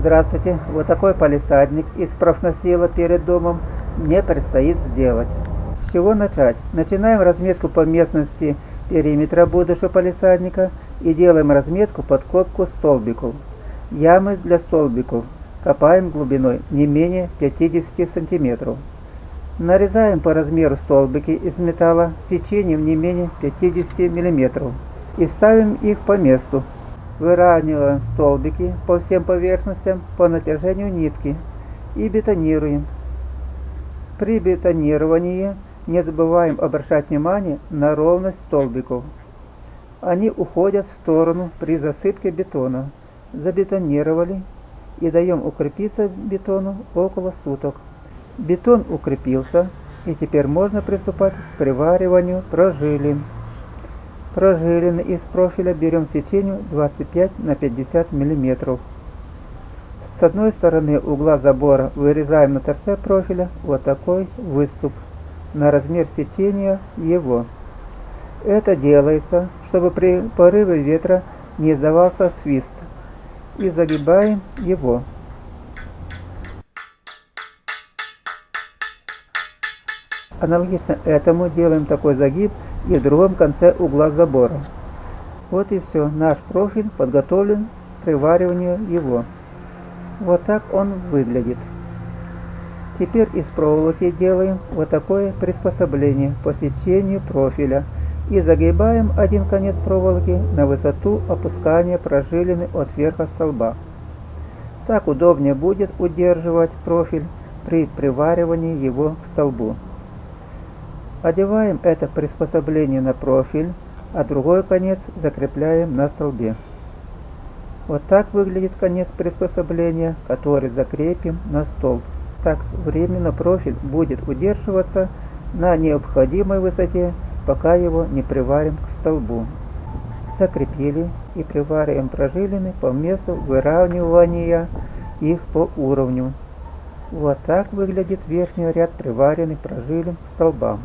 Здравствуйте, вот такой палисадник из профнасила перед домом мне предстоит сделать. С чего начать? Начинаем разметку по местности периметра будущего палисадника и делаем разметку под копку столбиков. Ямы для столбиков копаем глубиной не менее 50 сантиметров. Нарезаем по размеру столбики из металла сечением не менее 50 мм и ставим их по месту. Выравниваем столбики по всем поверхностям по натяжению нитки и бетонируем. При бетонировании не забываем обращать внимание на ровность столбиков. Они уходят в сторону при засыпке бетона. Забетонировали и даем укрепиться бетону около суток. Бетон укрепился, и теперь можно приступать к привариванию прожилин. Прожилины из профиля берем сечению 25 на 50 мм. С одной стороны угла забора вырезаем на торце профиля вот такой выступ на размер сечения его. Это делается, чтобы при порыве ветра не издавался свист. И загибаем его. Аналогично этому делаем такой загиб и в другом конце угла забора. Вот и все, наш профиль подготовлен к привариванию его. Вот так он выглядит. Теперь из проволоки делаем вот такое приспособление по сечению профиля и загибаем один конец проволоки на высоту опускания прожилины от верха столба. Так удобнее будет удерживать профиль при приваривании его к столбу. Одеваем это приспособление на профиль, а другой конец закрепляем на столбе. Вот так выглядит конец приспособления, который закрепим на столб. Так временно профиль будет удерживаться на необходимой высоте, пока его не приварим к столбу. Закрепили и привариваем прожилины по месту выравнивания их по уровню. Вот так выглядит верхний ряд приваренных прожилин к столбам.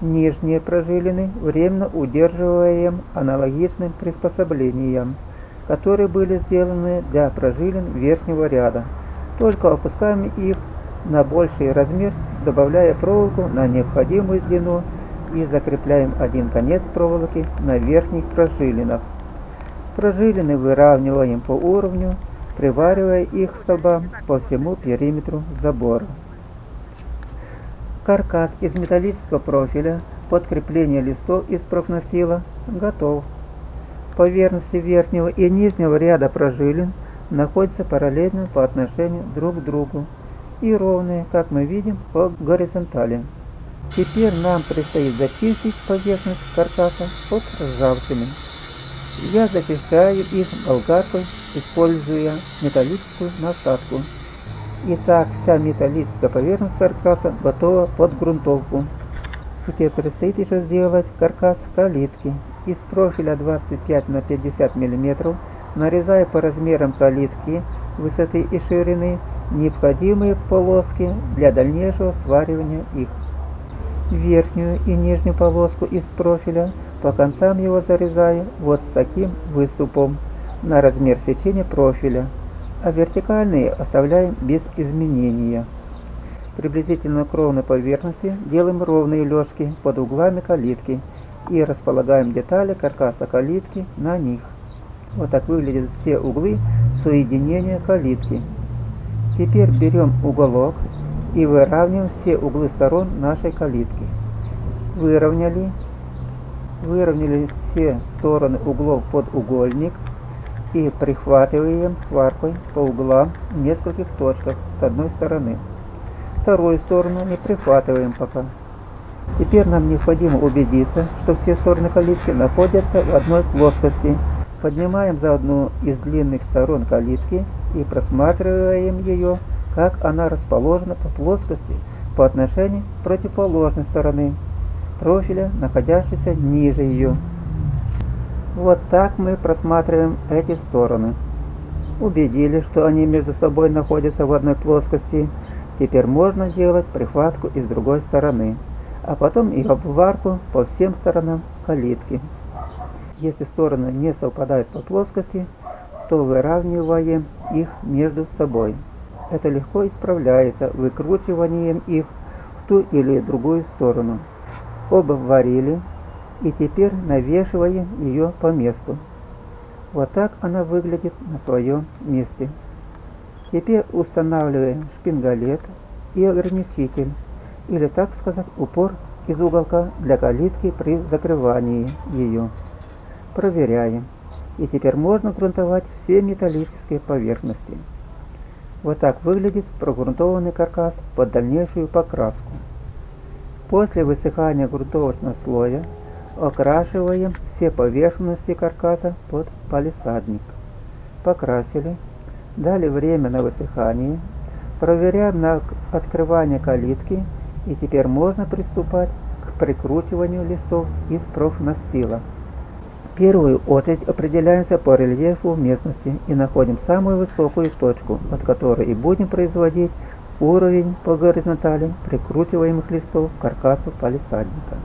Нижние прожилины временно удерживаем аналогичным приспособлением, которые были сделаны для прожилин верхнего ряда. Только опускаем их на больший размер, добавляя проволоку на необходимую длину и закрепляем один конец проволоки на верхних прожилинах. Прожилины выравниваем по уровню, приваривая их к столбам по всему периметру забора. Каркас из металлического профиля под крепление листов из профносила готов. Поверхности верхнего и нижнего ряда прожилин находятся параллельно по отношению друг к другу и ровные, как мы видим, по горизонтали. Теперь нам предстоит зачистить поверхность каркаса от ржавчины. Я зачищаю их болгаркой, используя металлическую насадку. Итак, вся металлическая поверхность каркаса готова под грунтовку. Теперь предстоит еще сделать каркас калитки. Из профиля 25 на 50 мм нарезая по размерам калитки высоты и ширины необходимые полоски для дальнейшего сваривания их. Верхнюю и нижнюю полоску из профиля по концам его зарезаю вот с таким выступом на размер сечения профиля а вертикальные оставляем без изменения. Приблизительно к ровной поверхности делаем ровные лёжки под углами калитки и располагаем детали каркаса калитки на них. Вот так выглядят все углы соединения калитки. Теперь берем уголок и выравниваем все углы сторон нашей калитки. Выровняли. Выровняли все стороны углов под угольник и прихватываем сваркой по углам в нескольких точках с одной стороны. Вторую сторону не прихватываем пока. Теперь нам необходимо убедиться, что все стороны калитки находятся в одной плоскости. Поднимаем за одну из длинных сторон калитки и просматриваем ее, как она расположена по плоскости по отношению к противоположной стороны профиля, находящейся ниже ее. Вот так мы просматриваем эти стороны. Убедились, что они между собой находятся в одной плоскости. Теперь можно делать прихватку и с другой стороны, а потом и обварку по всем сторонам калитки. Если стороны не совпадают по плоскости, то выравниваем их между собой. Это легко исправляется выкручиванием их в ту или другую сторону. Оба варили, и теперь навешиваем ее по месту. Вот так она выглядит на своем месте. Теперь устанавливаем шпингалет и ограничитель, или так сказать упор из уголка для калитки при закрывании ее. Проверяем. И теперь можно грунтовать все металлические поверхности. Вот так выглядит прогрунтованный каркас под дальнейшую покраску. После высыхания грунтовочного слоя окрашиваем все поверхности каркаса под палисадник. Покрасили, дали время на высыхание, проверяем на открывание калитки и теперь можно приступать к прикручиванию листов из профнастила. Первую очередь определяемся по рельефу местности и находим самую высокую точку, от которой и будем производить уровень по горизонтали прикручиваемых листов к каркасу палисадника.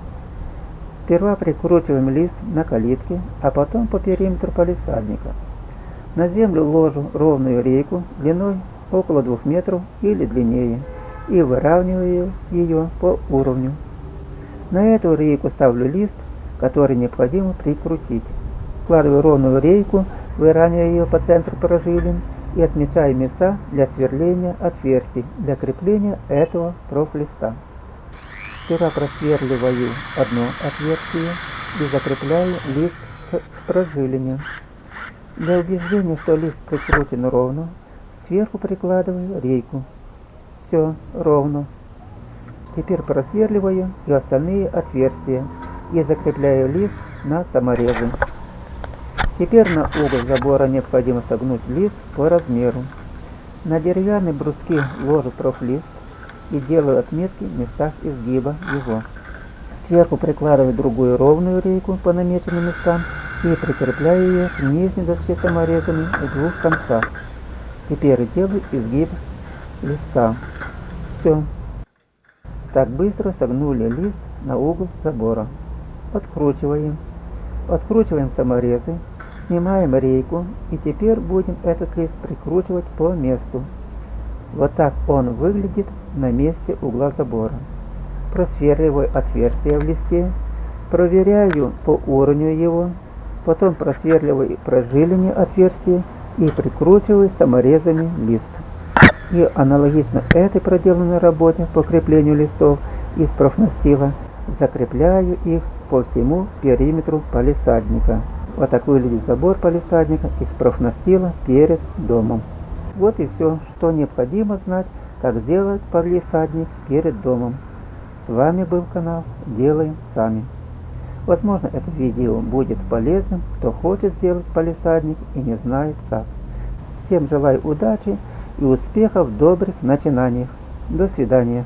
Сперва прикручиваем лист на калитке, а потом по периметру палисадника. На землю ложу ровную рейку длиной около 2 метров или длиннее и выравниваю ее по уровню. На эту рейку ставлю лист, который необходимо прикрутить. Вкладываю ровную рейку, выравниваю ее по центру прожилин и отмечаю места для сверления отверстий для крепления этого профлиста. Сперва просверливаю одно отверстие и закрепляю лист к прожилине. Для убеждения, что лист прикрутен ровно, сверху прикладываю рейку. Все ровно. Теперь просверливаю и остальные отверстия и закрепляю лист на саморезы. Теперь на угол забора необходимо согнуть лист по размеру. На деревянные бруски ложу профлист и делаю отметки в местах изгиба его. Сверху прикладываю другую ровную рейку по намеченным местам и прикрепляю ее к нижней доске саморезами в двух концах. Теперь делаю изгиб листа. Все. Так быстро согнули лист на угол забора. Откручиваем. Откручиваем саморезы, снимаем рейку и теперь будем этот лист прикручивать по месту. Вот так он выглядит на месте угла забора. Просверливаю отверстие в листе, проверяю по уровню его, потом просверливаю прожилине отверстия и прикручиваю саморезами лист и аналогично этой проделанной работе по креплению листов из профнастила закрепляю их по всему периметру палисадника. Вот так выглядит забор палисадника из профнастила перед домом. Вот и все, что необходимо знать, как сделать палисадник перед домом. С вами был канал Делаем Сами. Возможно, это видео будет полезным, кто хочет сделать палисадник и не знает как. Всем желаю удачи и успехов в добрых начинаниях. До свидания.